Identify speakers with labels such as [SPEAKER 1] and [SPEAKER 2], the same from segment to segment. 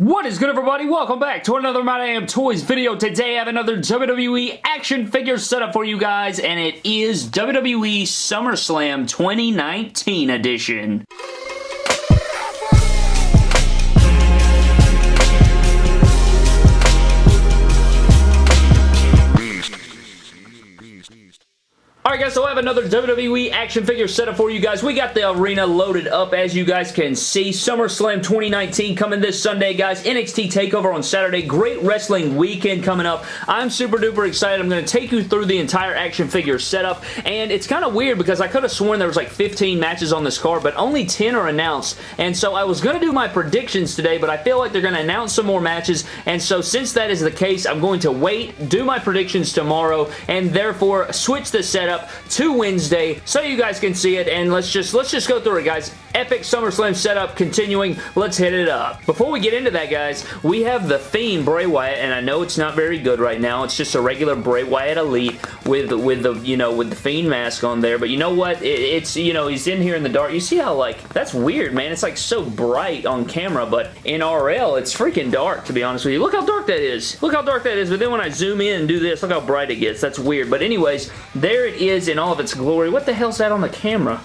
[SPEAKER 1] What is good everybody? Welcome back to another My Damn Toys video. Today I have another WWE action figure setup for you guys and it is WWE SummerSlam 2019 edition. Guys, so I have another WWE action figure setup for you guys. We got the arena loaded up as you guys can see. SummerSlam 2019 coming this Sunday guys. NXT TakeOver on Saturday. Great wrestling weekend coming up. I'm super duper excited. I'm going to take you through the entire action figure setup and it's kind of weird because I could have sworn there was like 15 matches on this card but only 10 are announced and so I was going to do my predictions today but I feel like they're going to announce some more matches and so since that is the case I'm going to wait, do my predictions tomorrow and therefore switch the setup to Wednesday so you guys can see it and let's just let's just go through it guys. Epic SummerSlam setup continuing. Let's hit it up. Before we get into that guys, we have The Fiend Bray Wyatt and I know it's not very good right now. It's just a regular Bray Wyatt Elite with with the you know with the Fiend mask on there but you know what? It, it's you know he's in here in the dark. You see how like that's weird man. It's like so bright on camera but in RL it's freaking dark to be honest with you. Look how dark that is. Look how dark that is but then when I zoom in and do this look how bright it gets. That's weird but anyways there it is is in all of its glory. What the hell's that on the camera?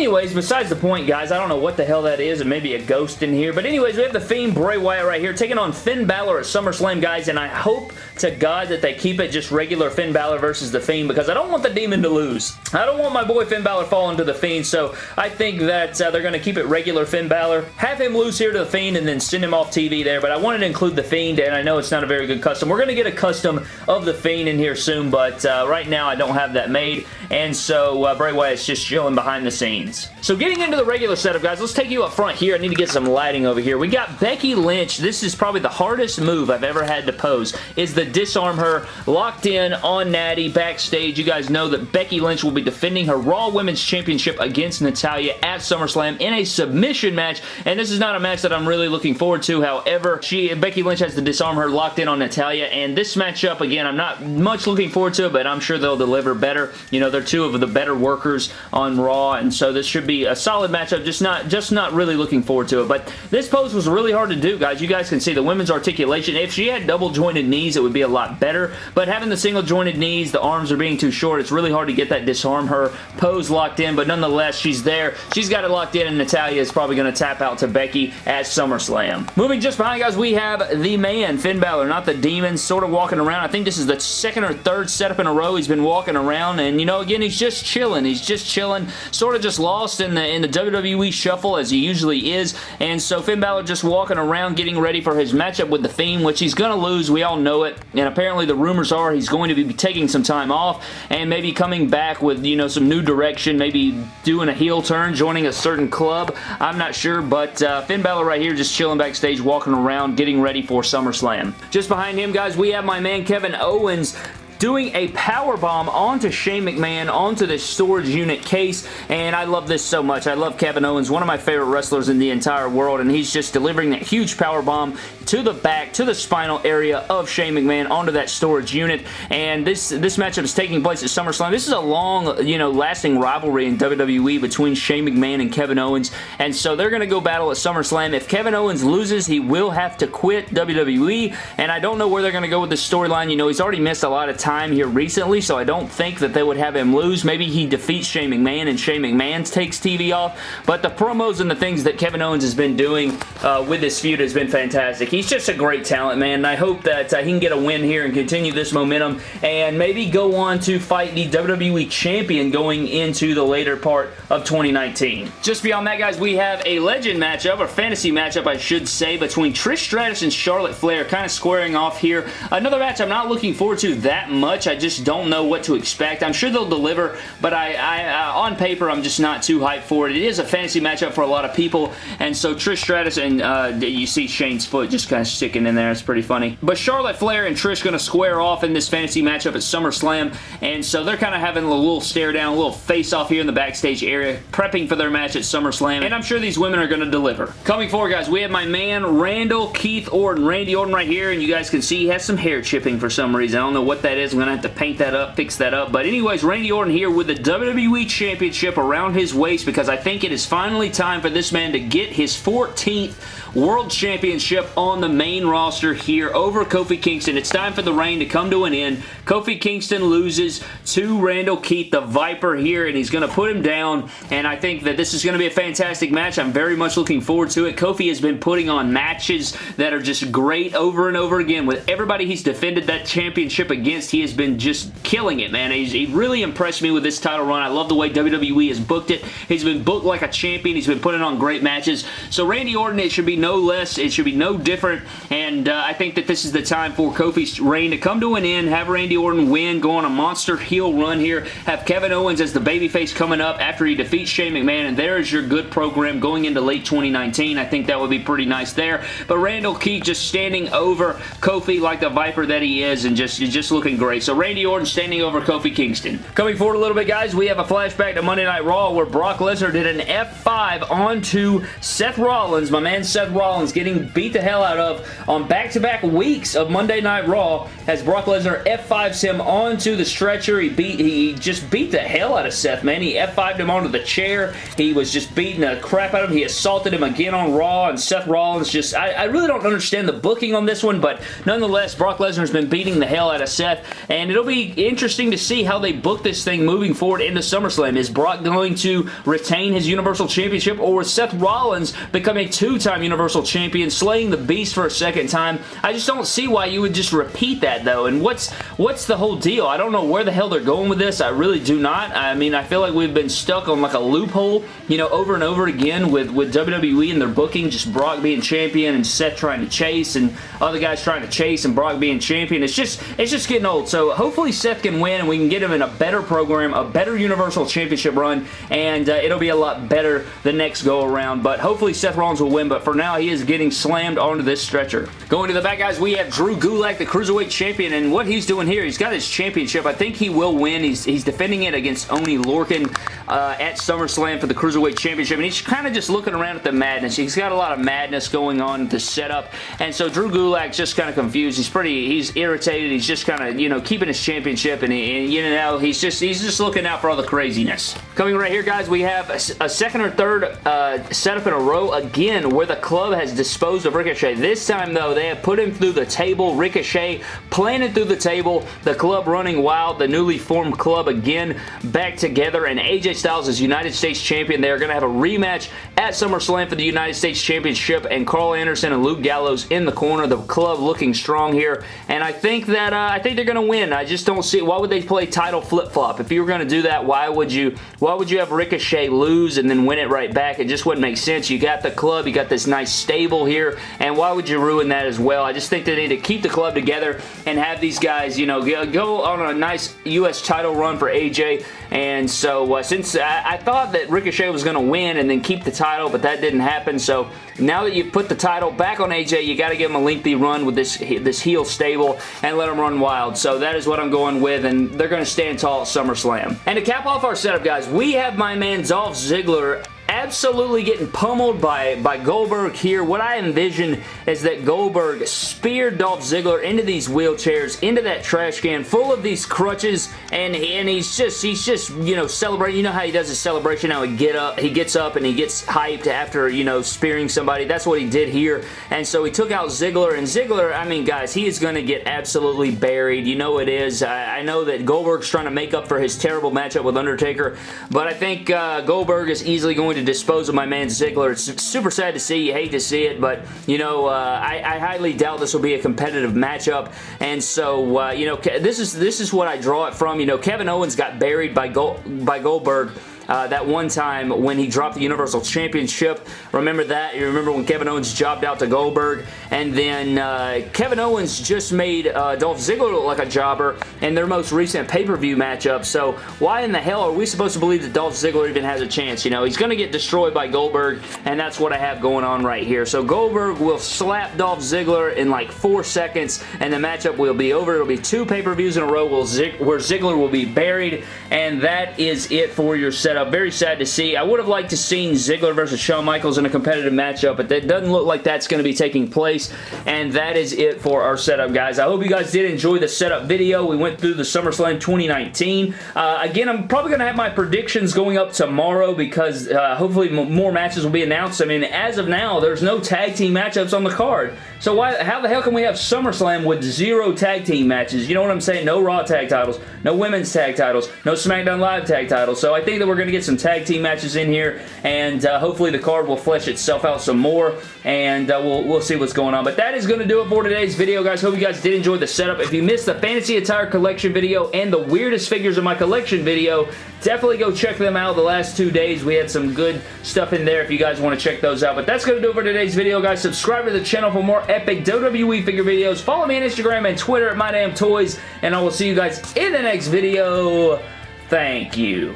[SPEAKER 1] Anyways, besides the point, guys, I don't know what the hell that is. It may be a ghost in here. But anyways, we have the Fiend Bray Wyatt right here taking on Finn Balor at SummerSlam, guys. And I hope to God that they keep it just regular Finn Balor versus the Fiend because I don't want the Demon to lose. I don't want my boy Finn Balor falling to the Fiend. So I think that uh, they're going to keep it regular Finn Balor. Have him lose here to the Fiend and then send him off TV there. But I wanted to include the Fiend and I know it's not a very good custom. We're going to get a custom of the Fiend in here soon. But uh, right now I don't have that made. And so uh, Bray Wyatt's just chilling behind the scenes. So getting into the regular setup, guys, let's take you up front here. I need to get some lighting over here. We got Becky Lynch. This is probably the hardest move I've ever had to pose, is the disarm her locked in on Natty backstage. You guys know that Becky Lynch will be defending her Raw Women's Championship against Natalya at SummerSlam in a submission match, and this is not a match that I'm really looking forward to. However, she Becky Lynch has to disarm her locked in on Natalya, and this matchup, again, I'm not much looking forward to it, but I'm sure they'll deliver better. You know, they're two of the better workers on Raw, and so this should be a solid matchup, just not, just not really looking forward to it, but this pose was really hard to do, guys. You guys can see the women's articulation. If she had double jointed knees, it would be a lot better, but having the single jointed knees, the arms are being too short, it's really hard to get that disarm her pose locked in, but nonetheless, she's there. She's got it locked in, and Natalya is probably going to tap out to Becky at SummerSlam. Moving just behind, guys, we have the man, Finn Balor, not the demon, sort of walking around. I think this is the second or third setup in a row he's been walking around, and, you know, again, he's just chilling. He's just chilling, sort of just lost in the, in the WWE shuffle, as he usually is, and so Finn Balor just walking around getting ready for his matchup with The Fiend, which he's going to lose. We all know it, and apparently the rumors are he's going to be taking some time off and maybe coming back with, you know, some new direction, maybe doing a heel turn, joining a certain club. I'm not sure, but uh, Finn Balor right here just chilling backstage, walking around, getting ready for SummerSlam. Just behind him, guys, we have my man Kevin Owens doing a power bomb onto Shane McMahon onto this storage unit case and I love this so much. I love Kevin Owens, one of my favorite wrestlers in the entire world and he's just delivering that huge power bomb to the back, to the spinal area of Shane McMahon onto that storage unit and this, this matchup is taking place at SummerSlam. This is a long, you know, lasting rivalry in WWE between Shane McMahon and Kevin Owens and so they're going to go battle at SummerSlam. If Kevin Owens loses, he will have to quit WWE and I don't know where they're going to go with this storyline. You know, he's already missed a lot of time time here recently, so I don't think that they would have him lose. Maybe he defeats Shane McMahon and Shane McMahon takes TV off, but the promos and the things that Kevin Owens has been doing uh, with this feud has been fantastic. He's just a great talent, man, and I hope that uh, he can get a win here and continue this momentum and maybe go on to fight the WWE Champion going into the later part of 2019. Just beyond that, guys, we have a legend matchup, or fantasy matchup, I should say, between Trish Stratus and Charlotte Flair, kind of squaring off here. Another match I'm not looking forward to that much much. I just don't know what to expect. I'm sure they'll deliver, but I, I uh, on paper, I'm just not too hyped for it. It is a fantasy matchup for a lot of people, and so Trish Stratus and uh, you see Shane's foot just kind of sticking in there. It's pretty funny. But Charlotte Flair and Trish going to square off in this fantasy matchup at SummerSlam, and so they're kind of having a little stare down, a little face-off here in the backstage area, prepping for their match at SummerSlam, and I'm sure these women are going to deliver. Coming forward, guys, we have my man Randall Keith Orton, Randy Orton right here, and you guys can see he has some hair chipping for some reason. I don't know what that I'm going to have to paint that up, fix that up, but anyways, Randy Orton here with the WWE Championship around his waist because I think it is finally time for this man to get his 14th World Championship on the main roster here over Kofi Kingston. It's time for the reign to come to an end. Kofi Kingston loses to Randall Keith, the Viper here, and he's going to put him down, and I think that this is going to be a fantastic match. I'm very much looking forward to it. Kofi has been putting on matches that are just great over and over again. With everybody he's defended that championship against, he has been just killing it, man. He's, he really impressed me with this title run. I love the way WWE has booked it. He's been booked like a champion. He's been putting on great matches. So Randy Orton, it should be no less. It should be no different, and uh, I think that this is the time for Kofi's reign to come to an end, have Randy Orton win, go on a monster heel run here, have Kevin Owens as the babyface coming up after he defeats Shane McMahon, and there is your good program going into late 2019. I think that would be pretty nice there, but Randall Keith just standing over Kofi like the Viper that he is, and just, just looking great. So Randy Orton standing over Kofi Kingston. Coming forward a little bit, guys, we have a flashback to Monday Night Raw where Brock Lesnar did an F5 onto Seth Rollins, my man Seth Rollins getting beat the hell out of on back-to-back -back weeks of Monday Night Raw as Brock Lesnar F5s him onto the stretcher. He beat he just beat the hell out of Seth, man. He F5'd him onto the chair. He was just beating the crap out of him. He assaulted him again on Raw, and Seth Rollins just... I, I really don't understand the booking on this one, but nonetheless, Brock Lesnar's been beating the hell out of Seth, and it'll be interesting to see how they book this thing moving forward into SummerSlam. Is Brock going to retain his Universal Championship, or is Seth Rollins become a two-time Universal Champion, slaying the Beast for a second time? I just don't see why you would just repeat that, though, and what's what's the whole deal? I don't know where the hell they're going with this. I really do not. I mean, I feel like we've been stuck on like a loophole, you know, over and over again with, with WWE and their booking, just Brock being champion and Seth trying to chase and other guys trying to chase and Brock being champion. It's just, it's just getting old. So hopefully Seth can win and we can get him in a better program, a better Universal Championship run, and uh, it'll be a lot better the next go around. But hopefully Seth Rollins will win, but for now he is getting slammed onto this stretcher. Going to the back, guys, we have Drew Gulak, the Cruiserweight Champion, and what he's doing here, he's got his championship. I think he will win. He's, he's defending it against Oney Lorcan uh, at SummerSlam for the Cruiserweight Championship, and he's kind of just looking around at the madness. He's got a lot of madness going on the setup, and so Drew Gulak's just kind of confused. He's pretty, he's irritated. He's just kind of, you know, keeping his championship, and, and, you know, he's just, he's just looking out for all the craziness. Coming right here, guys, we have a, a second or third uh, setup in a row again where the club has disposed of Ricochet. This time, though, they have put him through the table. Ricochet planted through the table. The club running wild. The newly formed club again back together, and AJ Styles is United States Champion. They are going to have a rematch at SummerSlam for the United States Championship, and Karl Anderson and Luke Gallows in the corner. The club looking strong here, and I think that uh, I think they're going to win. I just don't see why would they play title flip-flop. If you were going to do that, why would you why would you have Ricochet lose and then win it right back? It just wouldn't make sense. You got the club, you got this nice stable here, and why would you ruin that as well? I just think they need to keep the club together and have these guys, you know, go on a nice U.S. title run for AJ, and so uh, since I, I thought that Ricochet was going to win and then keep the title, but that didn't happen, so now that you've put the title back on AJ, you got to give him a lengthy run with this, this heel stable and let him run wild. So that is what I'm going with, and they're going to stand tall at SummerSlam. And to cap off our setup, guys, we have my man Dolph Ziggler absolutely getting pummeled by, by Goldberg here. What I envision is that Goldberg speared Dolph Ziggler into these wheelchairs, into that trash can full of these crutches, and, and he's just, he's just, you know, celebrating. You know how he does his celebration, how he get up, he gets up and he gets hyped after, you know, spearing somebody. That's what he did here. And so he took out Ziggler, and Ziggler, I mean, guys, he is going to get absolutely buried. You know it is. I, I, know that Goldberg's trying to make up for his terrible matchup with Undertaker, but I think uh, Goldberg is easily going to dispose of my man Ziggler. It's super sad to see. You hate to see it, but, you know, uh, I, I, highly doubt this will be a competitive matchup, and so, uh, you know, this is, this is what I draw it from. You know, Kevin Owens got buried by, Gold, by Goldberg uh, that one time when he dropped the Universal Championship. Remember that? You remember when Kevin Owens jobbed out to Goldberg? And then uh, Kevin Owens just made uh, Dolph Ziggler look like a jobber in their most recent pay-per-view matchup. So why in the hell are we supposed to believe that Dolph Ziggler even has a chance? You know, he's going to get destroyed by Goldberg, and that's what I have going on right here. So Goldberg will slap Dolph Ziggler in like four seconds, and the matchup will be over. It'll be two pay-per-views in a row where Ziggler will be buried, and that is it for your setup. Very sad to see. I would have liked to seen Ziggler versus Shawn Michaels in a competitive matchup, but it doesn't look like that's going to be taking place, and that is it for our setup, guys. I hope you guys did enjoy the setup video. We went through the SummerSlam 2019. Uh, again, I'm probably going to have my predictions going up tomorrow because uh, hopefully more matches will be announced. I mean, as of now, there's no tag team matchups on the card. So why, how the hell can we have SummerSlam with zero tag team matches? You know what I'm saying? No Raw tag titles, no Women's tag titles, no SmackDown Live tag titles. So I think that we're going to get some tag team matches in here, and uh, hopefully the card will flesh itself out some more, and uh, we'll, we'll see what's going on. But that is going to do it for today's video, guys. Hope you guys did enjoy the setup. If you missed the Fantasy Attire Collection video and the Weirdest Figures of my Collection video, definitely go check them out the last two days. We had some good stuff in there if you guys want to check those out. But that's going to do it for today's video, guys. Subscribe to the channel for more epic WWE figure videos. Follow me on Instagram and Twitter at MyDamnToys, and I will see you guys in the next video. Thank you.